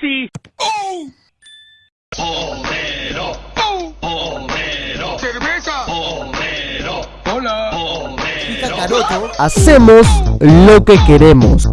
Messi. Homero. ¡Oh! Homero. Cerveza. Homero. Hola. Homero. Hacemos lo que queremos.